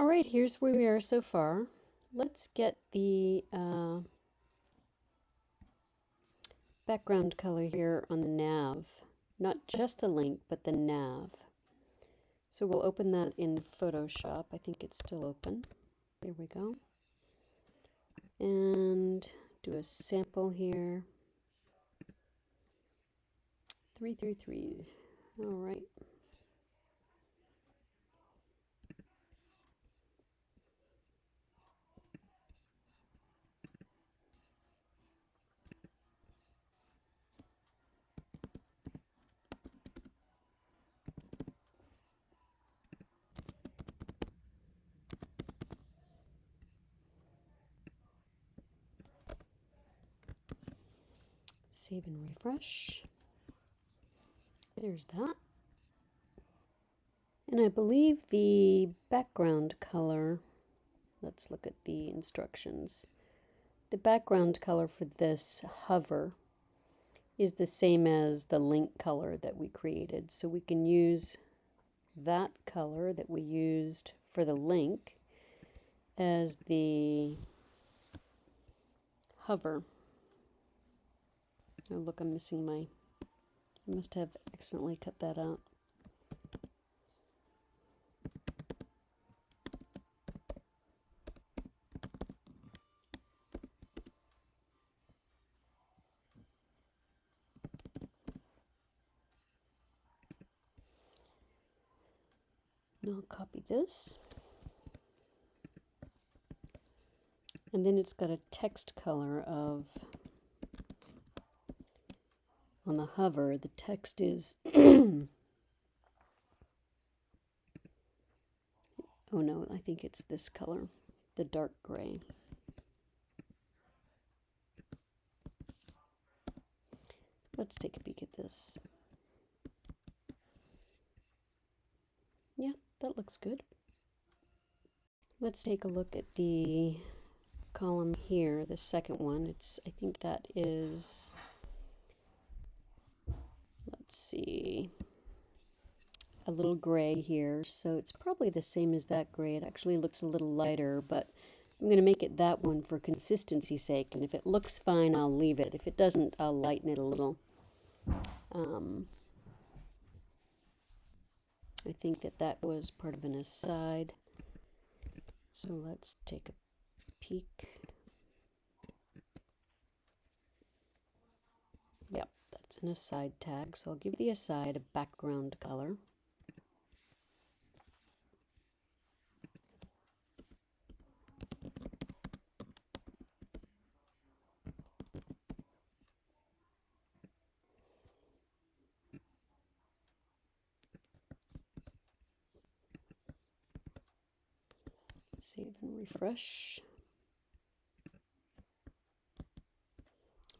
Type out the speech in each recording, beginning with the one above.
All right, here's where we are so far. Let's get the uh, background color here on the nav. Not just the link, but the nav. So we'll open that in Photoshop. I think it's still open. There we go. And do a sample here. 333. All right. Save and refresh. There's that. And I believe the background color, let's look at the instructions. The background color for this hover is the same as the link color that we created. So we can use that color that we used for the link as the hover. Oh, look, I'm missing my... I must have accidentally cut that out. Now I'll copy this. And then it's got a text color of on the hover, the text is, oh no, I think it's this color, the dark gray. Let's take a peek at this. Yeah, that looks good. Let's take a look at the column here, the second one. It's I think that is let's see, a little gray here. So it's probably the same as that gray. It actually looks a little lighter, but I'm going to make it that one for consistency's sake. And if it looks fine, I'll leave it. If it doesn't, I'll lighten it a little. Um, I think that that was part of an aside. So let's take a peek. It's an aside tag, so I'll give the aside a background color. Save and refresh.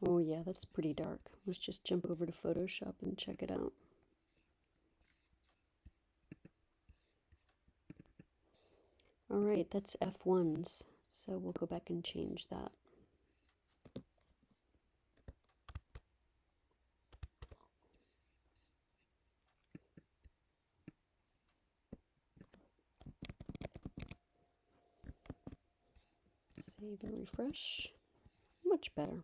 Oh yeah, that's pretty dark. Let's just jump over to Photoshop and check it out. All right, that's F1s, so we'll go back and change that. Save and refresh. Much better.